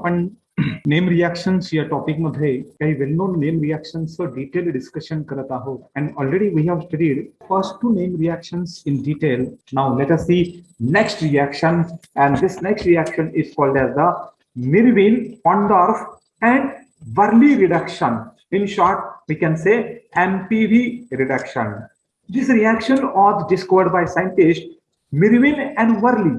आपण name reactions या topic मध्ये काही well known name reactions detail discussion करत आहोत. And already we have studied first two name reactions in detail now let us see next reaction and this next reaction is called as the Meerwein Ponndorf and Verley reduction in short, we can say mpv reduction. This reaction was discovered by scientists mirwin and worley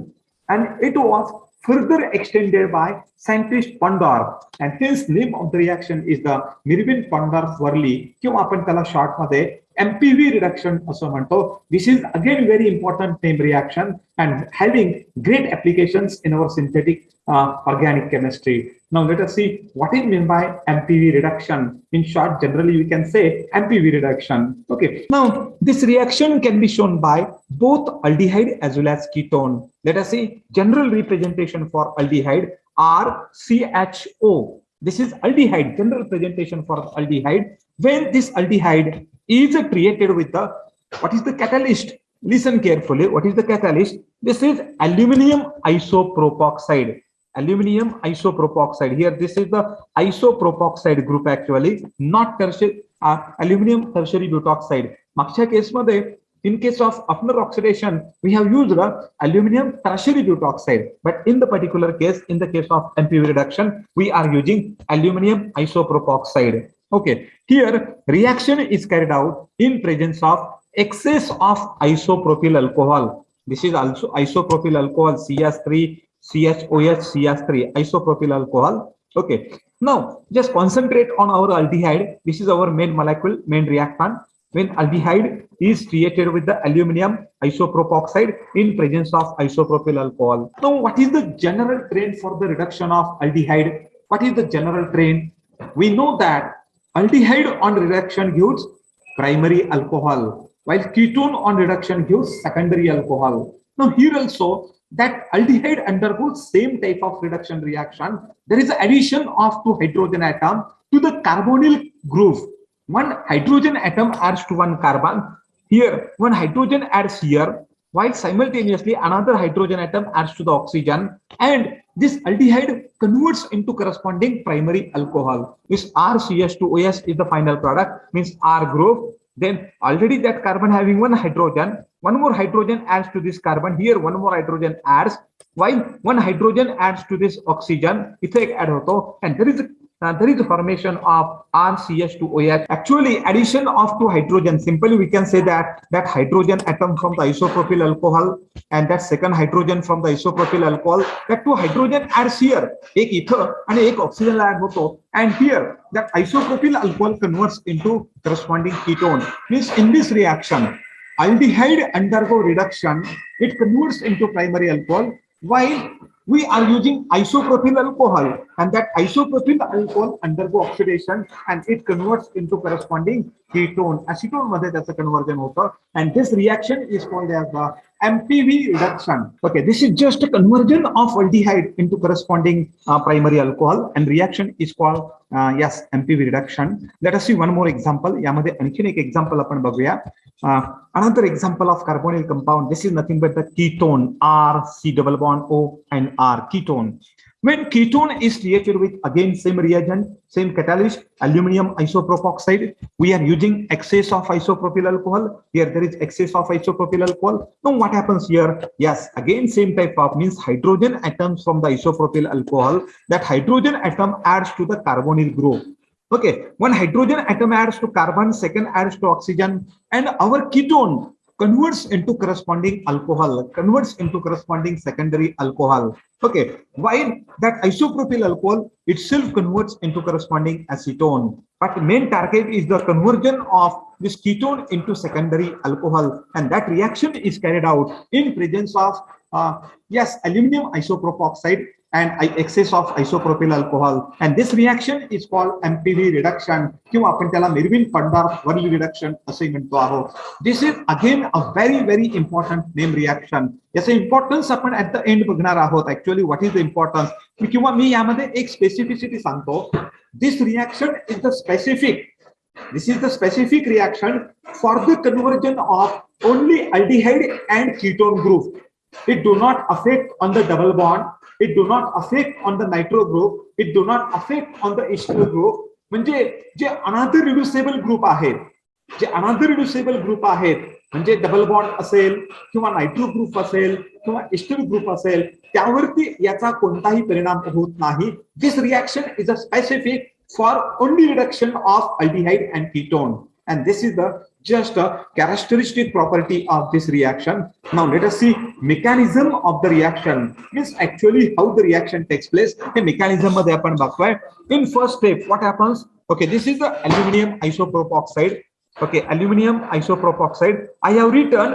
and it was further extended by scientist Ponndorf, And hence name of the reaction is the Meerwein Ponndorf Verley किंवा आपण MPV reduction असं म्हणतो. This is again very important name reaction and having great applications in our synthetic uh, organic chemistry now let us see what is meant by MPV reduction. In short generally we can say MPV reduction. Okay. Now this reaction can be shown by both aldehyde as well as ketone. Let us see general representation for aldehyde are CHO this is aldehyde general presentation for aldehyde. When this aldehyde is created with the what is the catalyst? Listen carefully. What is the catalyst? This is aluminum isopropoxide aluminium isopropoxide here this is the isopropoxide group actually not tertiary uh, aluminum tertiary butoxide मागच्या केसमध्ये in case of Oppenauer oxidation, we have used the aluminum tertiary butoxide. But in the particular case, in the case of MPV reduction, we are using aluminum isopropoxide. Okay, here reaction is carried out in presence of excess of isopropyl alcohol. This is also isopropyl alcohol, CS3, CHOH, CH3, isopropyl alcohol. Okay, now just concentrate on our aldehyde. This is our main molecule, main reactant. When aldehyde is created with the aluminum isopropoxide in presence of isopropyl alcohol. Now, what is the general trend for the reduction of aldehyde? What is the general trend? We know that aldehyde on reduction gives primary alcohol, while ketone on reduction gives secondary alcohol. Now, here also that aldehyde undergoes same type of reduction reaction. There is addition of two hydrogen atom to the carbonyl group. One hydrogen atom adds to one carbon. Here, one hydrogen adds here, while simultaneously another hydrogen atom adds to the oxygen. And this aldehyde converts into corresponding primary alcohol. This RCH2OS is the final product, means R group. Then already that carbon having one hydrogen, one more hydrogen adds to this carbon. Here, one more hydrogen adds, while one hydrogen adds to this oxygen, effect add hoto, and there is a there is a formation of RCH2OH. Actually, addition of two hydrogen, simply we can say that that hydrogen atom from the isopropyl alcohol and that second hydrogen from the isopropyl alcohol, that two hydrogen are here, ek ether and ek oxygen add hoto. And here, that isopropyl alcohol converts into corresponding ketone. Means in this reaction, aldehyde undergo reduction, it converts into primary alcohol, while we are using isopropyl alcohol and that isopropyl alcohol undergo oxidation and it converts into corresponding ketone acetone मध्ये त्याचं conversion होतं and this reaction is called as the MPV reduction okay this is just a conversion of aldehyde into corresponding uh, primary alcohol and reaction is called uh, yes MPV reduction let us see one more example यामध्ये आणखीन एक example आपण बघूया uh, another example of carbonyl compound this is nothing but the ketone R C double bond O and R ketone when ketone is created with again same reagent same catalyst aluminum isopropoxide we are using excess of isopropyl alcohol. Here there is excess of isopropyl alcohol. Now what happens here? Yes again same type of means hydrogen atoms from the isopropyl alcohol. That hydrogen atom adds to the carbonyl group. Okay one hydrogen atom adds to carbon second adds to oxygen. And our ketone converts into corresponding alcohol converts into corresponding secondary alcohol. Okay while that isopropyl alcohol itself converts into corresponding acetone but main target is the conversion of this ketone into secondary alcohol and that reaction is carried out in presence of uh, yes aluminum isopropoxide and excess of isopropyl alcohol and this reaction is called MPV reduction किंवा आपण त्याला मिरविन पंडार्फ Worli reduction असे म्हणतो आहोत this is again a very very important name reaction याचं importance आपण at the end बघणार आहोत actually what is the importance किंवा मी यामध्ये एक स्पेसिफिसिटी सांगतो this reaction is the specific This is the specific reaction for the conversion of only aldehyde and ketone group. It do not affect on the double bond. It do not affect on the nitro group. It do not affect on the H2O group म्हणजे जे अनादर रिड्युसेबल group आहेत जे अनादर रिड्युसेबल group आहेत म्हणजे double bond असेल किंवा nitro group असेल किंवा ester group असेल त्यावरती याचा कोणताही परिणाम होत नाही. This reaction is a specific for only reduction of aldehyde and ketone and this is the just a characteristic property of this reaction now let us see mechanism of the reaction means actually how the reaction takes place hey mechanism मध्ये आपण बघतोय in first step what happens okay this is the aluminum isopropoxide okay aluminum isopropoxide i have written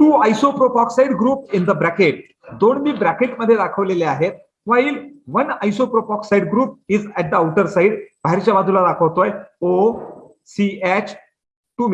two isopropoxide group in the bracket दोन मी bracket मध्ये दाखवलेले आहेत while one isopropoxide group is at the outer side बाहेरच्या बाजूला दाखवतोय O CH to methyl group O C H two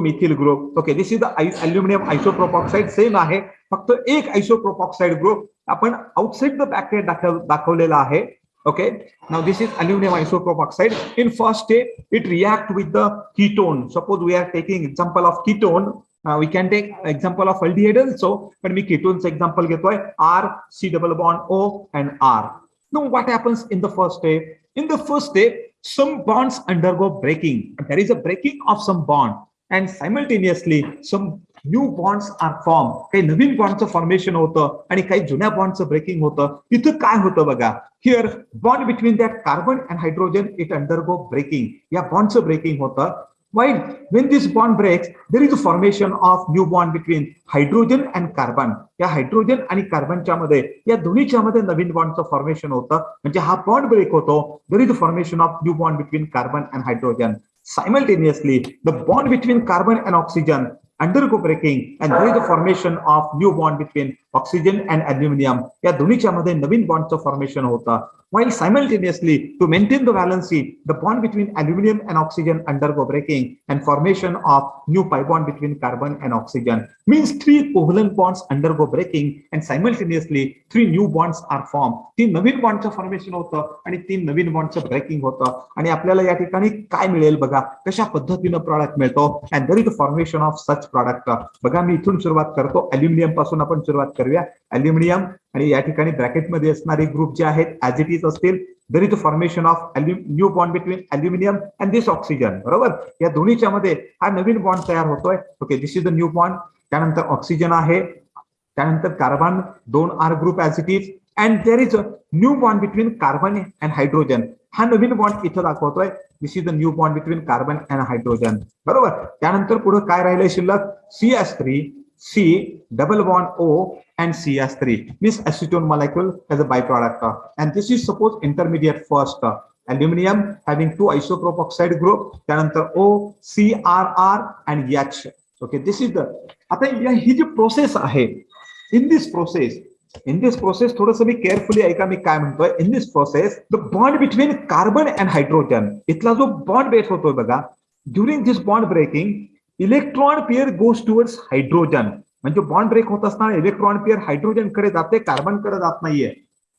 methyl group okay this is the aluminium आयसोप्रोपॉक्साइड same आहे फक्त एक आयसोप्रोपॉक्साइड ग्रुप आपण आउटसाइड द बॅकेट दाखवलेला आहे okay now this is aluminium आयसोप्रोपॉक्साइड in first step it react with the ketone suppose we are taking example of ketone we can take example of aldehyde also पण मी कीटोनचं example घेतोय R C double bond O and are know what happens in the first step in the first step some bonds undergo breaking. There is a breaking of some bond and simultaneously some new bonds are form काही नवीन बॉन्डचं formation होतं आणि काही जुन्या बॉन्डचं breaking होतं. तिथं काय होतं बघा? Here bond between that carbon and hydrogen it undergo breaking या बॉन्डचं ब्रेकिंग होतं. While when this bond breaks, there is a formation of new bond between hydrogen and carbon. या हायड्रोजन आणि कार्बनच्या मध्ये या दोन्हीच्या मध्ये नवीन बॉन्डचं फॉर्मेशन होतं म्हणजे हा बॉन्ड ब्रेक होतो there is a formation of new bond between carbon and hydrogen simultaneously the bond between carbon and oxygen undergo breaking and there is a formation of new bond between oxygen and aluminum या दोन्हीच्या मध्ये नवीन बॉन्डचं formation होतं while simultaneously to maintain the valency the bond between aluminum and oxygen undergo breaking and formation of new pi bond between carbon and oxygen means three covalent bonds undergo breaking and simultaneously three new bonds are formed. तीन नवीन बॉन्डचं formation होतं आणि तीन नवीन बॉन्डचं breaking होतं. आणि आपल्याला या ठिकाणी काय मिळेल बघा? कशा पद्धतीनं प्रॉडक्ट मिळतो? And there is the formation of such product बघा मी इथून सुरुवात करतो. अल्युमिनियमपासून आपण सुरुवात करूया. अल्युमिनियम आणि या ठिकाणी ब्रॅकेटमध्ये असणारे ग्रुप जे आहेत ऍज इट इज असतील there is the formation of new bond between aluminium and this oxygen बरोबर? या दोन्हीच्या मध्ये हा नवीन बॉन्ड तयार होतोय. Okay this is the new bond त्यानंतर ऑक्सिजन आहे. त्यानंतर कार्बन दोन R group ऍसिटीज and there is a new bond between carbon and hydrogen हा नवीन बॉन्ड इथं दाखवतोय. This is the new bond between carbon and hydrogen बरोबर? त्यानंतर पुढे काय राहिलंय शिल्लक? C S three C double bond O and C S three miss acetone molecule as a by product and this is suppose intermediate first aluminium having two isopropoxide group त्यानंतर O C R R and H Okay, this is the आता ही जी process आहे in this process in this process थोडस मी carefully ऐका मी काय म्हणतोय. In this process the bond between carbon and hydrogen इथला जो बॉन्ड बेस होतोय बघा during this bond breaking electron pair goes towards hydrogen म्हणजे बॉन्ड ब्रेक होत असताना इलेक्ट्रॉन पेअर हायड्रोजनकडे जाते कार्बनकडे जात नाहीये.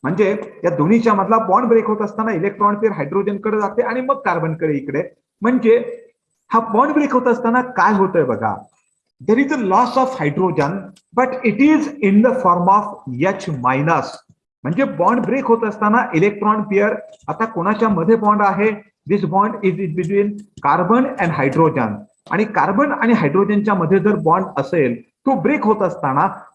म्हणजे या दोन्हीच्या मधला बॉन्ड ब्रेक होत असताना इलेक्ट्रॉन पेअर हायड्रोजनकडे जाते आणि मग कार्बनकडे इकडे. म्हणजे हा बॉन्ड ब्रेक होत असताना काय होतंय बघा? There is a loss of hydrogen but it is in the form of H minus म्हणजे बॉन्ड ब्रेक होत असताना इलेक्ट्रॉन पेअर आता कोणाच्या मध्ये बॉन्ड आहे? This bond is is between carbon and hydrogen आणि कार्बन आणि हायड्रोजनच्या मध्ये जर बॉन्ड असेल तो ब्रेक होत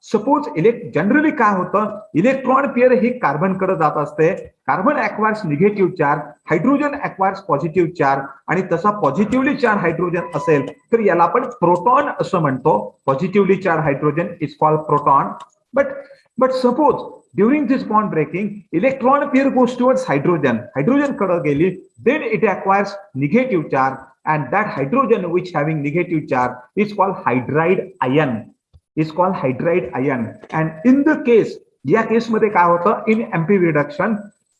सपोज़ इलेक्ट जनरली काय होतं? इलेक्ट्रॉन पेअर ही कार्बन कडे असते. Carbon acquires negative charge hydrogen acquires positive charge आणि तसा पॉझिटिव्हली चार्ज हायड्रोजन असेल, तर आपण प्रोटॉन असं charge is called proton but but suppose during this bond breaking electron pair goes towards hydrogen hydrogen कडे गेली then it acquires negative charge and that hydrogen which having negative charge is called hydride ion. Is called hydride ion. And in the case, या केसमध्ये काय होतं? In M P reduction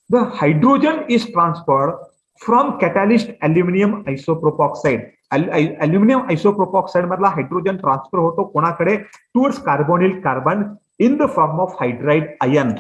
the hydrogen is transferred from catalyst aluminium isopropoxide aluminium isopropoxide मधला hydrogen transfer होतो कोणाकडे? Towards carbonyl carbon in the form of hydride ion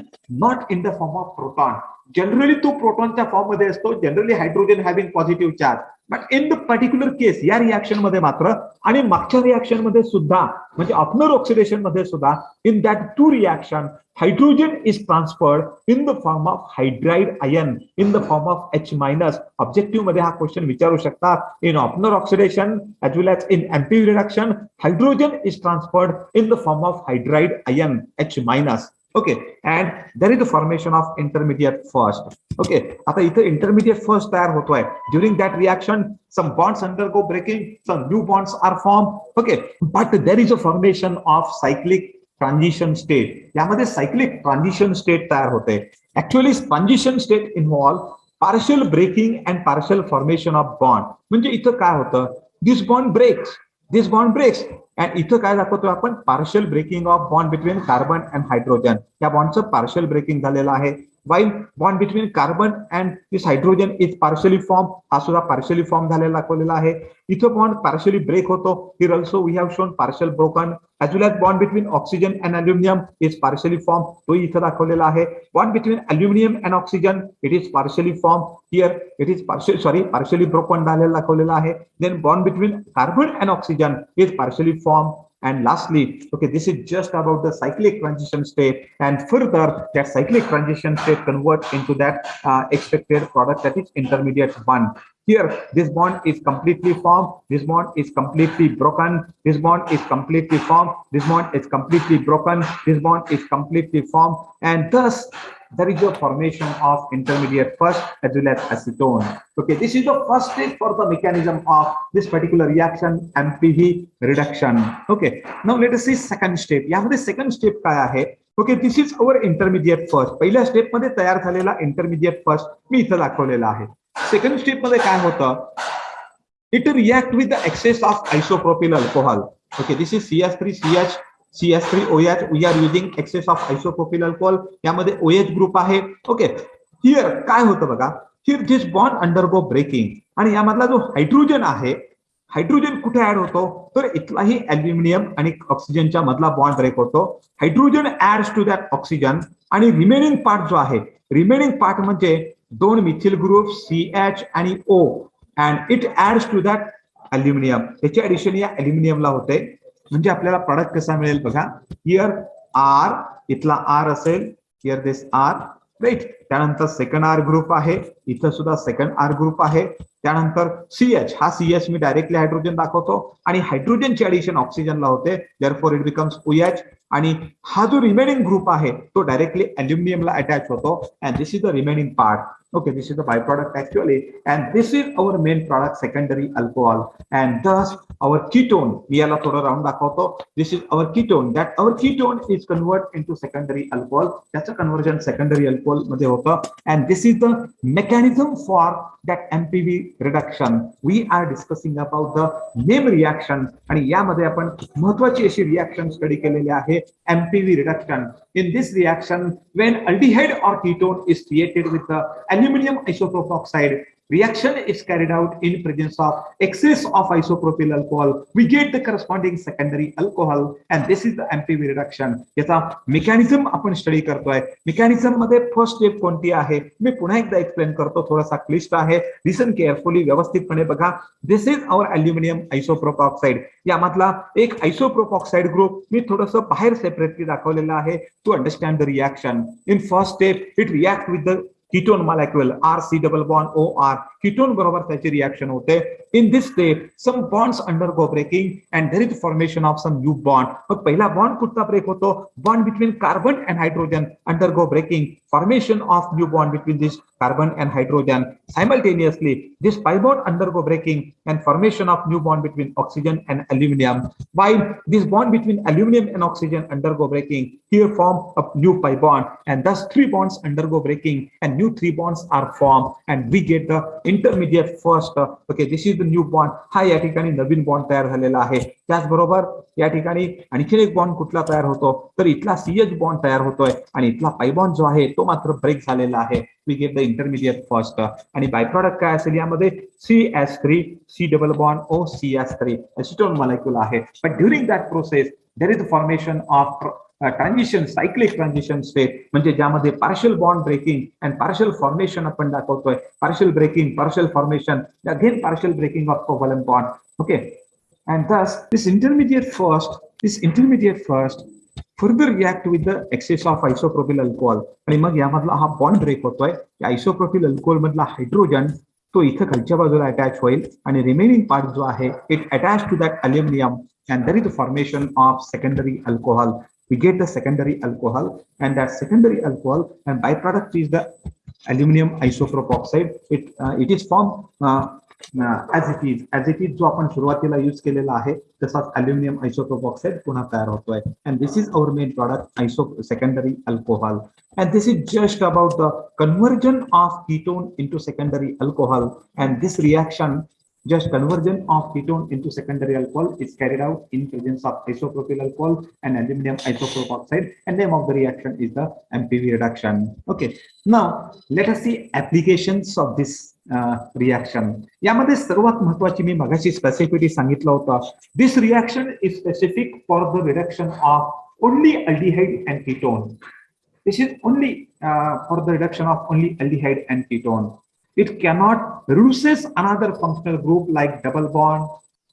not in the form of proton generally तो प्रोटॉनच्या फॉर्ममध्ये असतो. Generally hydrogen having positive charge but in the particular case या रिॲक्शनमध्ये मात्र आणि मागच्या रिॲक्शनमध्ये सुद्धा म्हणजे अपनर ऑक्सिडेशनमध्ये सुद्धा in that too reaction hydrogen is transferred in the form of hydride ion in the form of H minus ऑब्जेक्टिव्हमध्ये हा क्वेश्चन विचारू शकतात in Oppenauer oxidation as well as in M P reduction hydrogen is transferred in the form of hydride ion H minus okay and there is the formation of intermediate first okay आता इथं intermediate first तयार होतोय during that reaction some bonds undergo breaking some new bonds are formed okay but there is a formation of cyclic transition state यामध्ये cyclic transition state तयार होते actually transition state involve partial breaking and partial formation of bond म्हणजे इथं काय होतं this bond breaks This bond breaks and इथं काय दाखवतो आपण? Partial breaking of bond between carbon and hydrogen या बॉन्डचं पार्शियल ब्रेकिंग झालेलं आहे. While bond between carbon and this hydrogen is partially form हा सुद्धा पार्शियली फॉर्म झालेला दाखवलेला आहे इथं बॉन्ड पार्शियली ब्रेक होतो here also we have shown partial broken as well as bond between oxygen and aluminium is partially formed तो इथं दाखवलेला आहे bond between aluminium and oxygen it is partially formed here it is partially sorry partially broken झालेला दाखवलेला आहे then bond between carbon and oxygen is partially formed and lastly okay this is just about the cyclic transition state. And further that cyclic transition state convert into that uh, expected product that is intermediate one here this bond is completely formed. This bond is completely broken. This bond is completely formed. This bond is completely broken. This bond is completely formed. And thus there is a formation of intermediate first as well as acetone okay this is the first stage for the mechanism of this particular reaction mpv reduction okay now let us see second step यामध्ये second step काय आहे okay this is our intermediate first पहिल्या step मध्ये तयार झालेला intermediate first मी इथं दाखवलेला आहे सेकंड स्टेप मध्ये काय होतं it react with the access of isopropyl alcohol okay this is C S three C H C S three O H we are using excess of isopropyl alcohol यामध्ये O H group आहे. Okay here काय होतं बघा? Here this bond undergo breaking आणि यामधला जो hydrogen आहे hydrogen कुठे ऍड होतो? तर इथलाही अल्युमिनियम आणि ऑक्सिजनच्या मधला बॉन्ड ब्रेक होतो. Hydrogen adds to that oxygen आणि रिमेनिंग पार्ट जो आहे रिमेनिंग पार्ट म्हणजे दोन मिथिल ग्रुप सी एच आणि O and it adds to that aluminium त्याची ऍडिशन या अल्युमिनियमला होते. म्हणजे आपल्याला प्रॉडक्ट कसा मिळेल बघा. हिअर आर इथला आर असेल. हिअर दिस आर राईट त्यानंतर सेकंड आर ग्रुप आहे. इथं सुद्धा सेकंड आर ग्रुप आहे. त्यानंतर सीएच हा सीएच मी डायरेक्टली हायड्रोजन दाखवतो. आणि हायड्रोजनची ऍडिशन ऑक्सिजनला होते. Therefore it becomes OH आणि हा जो रिमेनिंग ग्रुप आहे तो डायरेक्टली अल्युमिनियमला अटॅच होतो. And this is the remaining part okay this is the byproduct actually and this is our main product secondary alcohol and thus our ketone मी याला थोडं round दाखवतो this is our ketone that our ketone is convert into secondary alcohol त्याचं conversion secondary alcohol मध्ये होतं and this is the mechanism for that MPV reduction we are discussing about the name reaction आणि यामध्ये आपण महत्वाची अशी reaction study केलेली आहे MPV reduction in this reaction when aldehyde or ketone is created with the aluminum isopropoxide reaction is carried out in presence of excess of isopropyl alcohol. We get the corresponding secondary alcohol and this is the MPV reduction. याचा mechanism आपण study करतोय. मेकॅनिझममध्ये first step कोणती आहे? मी पुन्हा एकदा explain करतो. थोडासा क्लिष्ट आहे. लिसन केअरफुली व्यवस्थितपणे बघा. This is our aluminium isopropoxide यामधला एक आयसोप्रोपॉक्साइड ग्रुप मी थोडस बाहेर सेपरेटली दाखवलेला आहे. To understand the reaction in first step it react with the ketone molecule R C double bond O R ketone बरोबर त्याची रिॲक्शन होते in this step some bonds under go breaking and there is formation of some new bond मग पहिला bond कुठला break होतो bond between carbon and hydrogen under go breaking formation of new bond between this carbon and hydrogen simultaneously this pi bond undergo breaking and formation of new bond between oxygen and aluminum while this bond between aluminum and oxygen undergo breaking here form a new pi bond and thus three bonds undergo breaking and new three bonds are formed and we get the intermediate first uh, okay this is the new bond हा या ठिकाणी नवीन bond तयार झालेला आहे त्याचबरोबर या ठिकाणी आणखीन एक बॉन्ड कुठला तयार होतो तर इथला सीएच बॉन्ड तयार होतोय आणि इथला पाय बॉन्ड जो आहे तो मात्र ब्रेक झालेला आहे we get the intermediate first आणि बाय प्रॉडक्ट काय असेल? यामध्ये C S three C double bond O C S three acetone molecule आहे. But during that process there is the formation of transition cyclic transition state म्हणजे ज्यामध्ये partial bond breaking and partial formation आपण दाखवतोय. Partial breaking partial formation again partial breaking of covalent bond okay and thus this intermediate first this intermediate first further react with the access of isopropyl alcohol आणि मग यामधला हा bond break होतोय isopropyl alcohol मधला hydrogen तो इथं खालच्या बाजूला attach होईल आणि रिमेनिंग पार्ट जो आहे it attach to that aluminium and there is the formation of secondary alcohol we get the secondary alcohol and that secondary alcohol and byproduct is the aluminum isoprop oxide it uh, it is formed uh, as it is as it is जो आपण सुरुवातीला use केलेला आहे तसाच aluminium isotope oxide पुन्हा तयार होतोय and this is our main product आयसो secondary alcohol and this is just about the conversion of ketone into secondary alcohol and this reaction just conversion of ketone into secondary alcohol is carried out in presence of isopropyl alcohol and aluminum isoprop oxide and name of the reaction is the MPV reduction. Okay, now let us see applications of this reaction यामध्ये सर्वात महत्वाची मी मगाशी स्पेसिफिटी सांगितलं होतं this reaction is specific for the reduction of only aldehyde and ketone this is only uh, for the reduction of only aldehyde and ketone. It cannot reduces another functional group like double bond,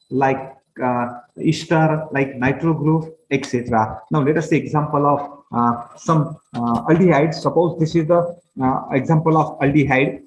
like uh, ester, like nitro group, etc. Now let us see example of uh, some uh, aldehyde. Suppose this is the uh, example of aldehyde.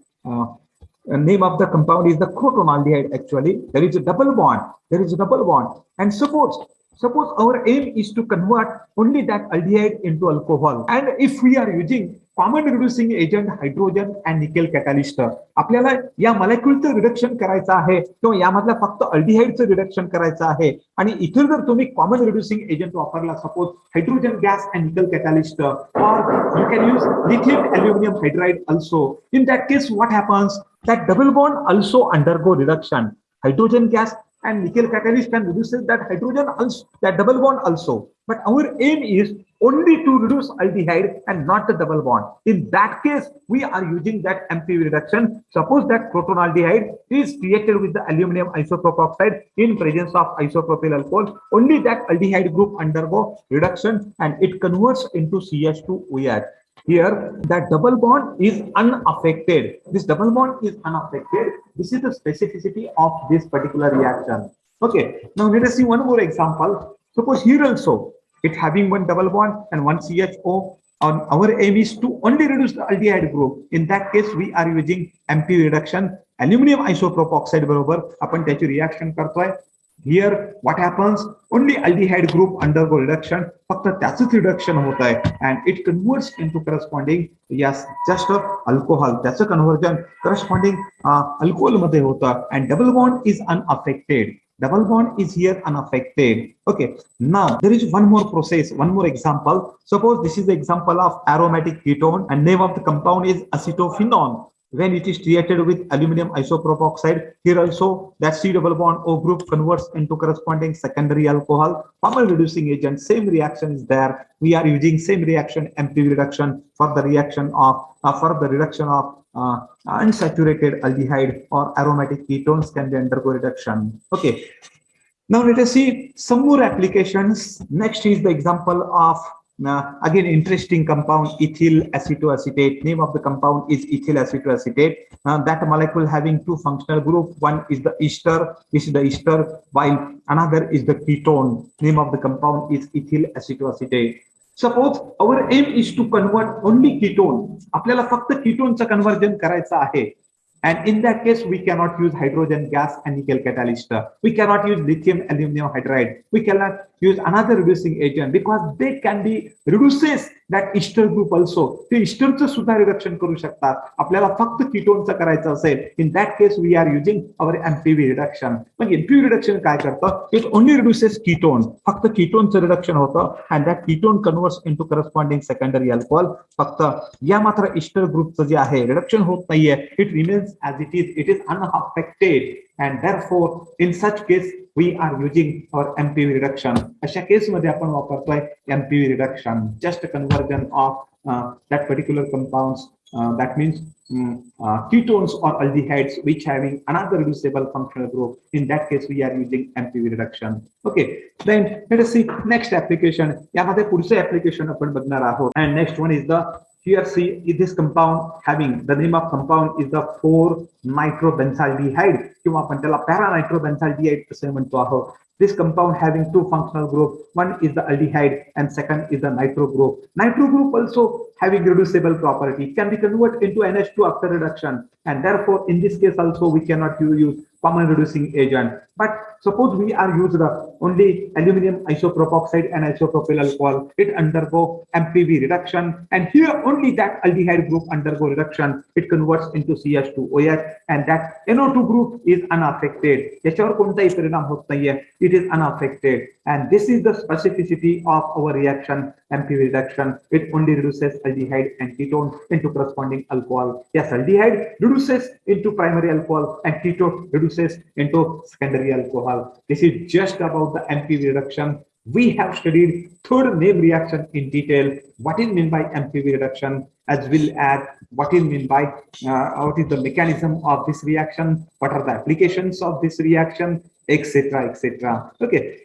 Uh, name of the compound is the crotonaldehyde actually there is a double bond there is a double bond and suppose suppose our aim is to convert only that aldehyde into alcohol and if we are using common reducing agent hydrogen and nickel catalyst आपल्याला या मॉलिक्युलचं reduction करायचं आहे किंवा यामधल्या फक्त अल्डिहाइडचं reduction करायचं आहे आणि इथे जर तुम्ही कॉमन रिड्युसिंग एजंट वापरला सपोज हायड्रोजन गॅस अँड निकल catalyst or you can use lithium aluminium hydride also in that case what happens that double bond also undergo reduction. Hydrogen gas and nickel catalyst can reduce that hydrogen also, that double bond also. But our aim is only to reduce aldehyde and not the double bond. In that case, we are using that MPV reduction. Suppose that crotonaldehyde is created with the aluminum isopropyl oxide in presence of isopropyl alcohol. Only that aldehyde group undergo reduction and it converts into CH2OH Here, that double bond is unaffected. This double bond is unaffected. This is the specificity of this particular reaction. Okay, now let us see one more example. Suppose here also, it having one double bond and one CHO. On our aim is to only reduce the aldehyde group. In that case, we are using MP reduction. Aluminum isoprop oxide बरोबर आपण त्याची reaction करतोय here what happens only aldehyde group undergo reduction फक्त त्याच reduction होत आहे and it converts into corresponding yes just alcohol त्याचं conversion corresponding alcohol मध्ये होतं and double bond is unaffected double bond is here unaffected okay now there is one more process one more example suppose this is the example of aromatic ketone and name of the compound is acetophenone when it is treated with aluminum isopropyl oxide here also that c double bond o group converts into corresponding secondary alcohol common reducing agent same reaction is there. We are using same reaction mpv reduction for the reaction of uh, for the reduction of uh, unsaturated aldehyde or aromatic ketones can be undergo reduction. Okay. Now let us see some more applications. Next is the example of now, again, interesting compound ethyl acetoacetate. Name of the compound is ethyl acetoacetate. Uh, that molecule having two functional group. One is the ester, this is the ester, while another is the ketone. Name of the compound is ethyl acetoacetate. Suppose our aim is to convert only ketone. आपल्याला फक्त कीटोनचं conversion करायचं आहे and in that case, we cannot use hydrogen gas and nickel catalyst. We cannot use lithium aluminum hydride. We cannot use another reducing agent because they can be reduces that ester group also. ते इस्टरचं सुद्धा reduction करू शकतात आपल्याला फक्त किटोनचं करायचं असेल in that case we are using our MPV reduction mug MPV reduction काय करतं इट ओनली रिड्युसेस कीटोन फक्त कीटोनचं रिडक्शन होतं and that ketone converts to corresponding secondary alcohol फक्त या मात्र इस्टर ग्रुपचं जे आहे रिडक्शन होत नाहीये it remains as it is, it is unaffected. And therefore, in such case, we are using our MPV reduction. अशा केसमध्ये आपण वापरतोय MPV reduction, just a conversion of uh, that particular compounds uh, that means um, uh, ketones or aldehydes which having another reducible functional group in that case we are using mpv reduction okay then let us see next application यामध्ये पुढचे application आपण बघणार आहोत and next one is the here see this compound having the name of compound is the 4 nitrobenzaldehyde किंवा आपण त्याला para nitrobenzaldehyde असे म्हणतो आहोत this compound having two functional group one is the aldehyde and second is the nitro group nitro group also having reducible property can be converted into nh2 after reduction and therefore in this case also we cannot use common reducing agent but suppose we are used only aluminum isopropoxide and isopropyl alcohol it undergo mpv reduction and here only that aldehyde group undergo reduction it converts into ch2oh and that no2 group is unaffected याच्यावर कोणताही परिणाम होत नाहीये it is unaffected and this is the specificity of our reaction mpv reduction it only reduces aldehyde and ketone into corresponding alcohol yes aldehyde reduces into primary alcohol and ketone reduces into secondary alcohol this is just about the mpv reduction. We have studied third name reaction in detail. What is meant by mpv reduction? As well as what is meant by uh, what is the mechanism of this reaction? What are the applications of this reaction? Etc etc okay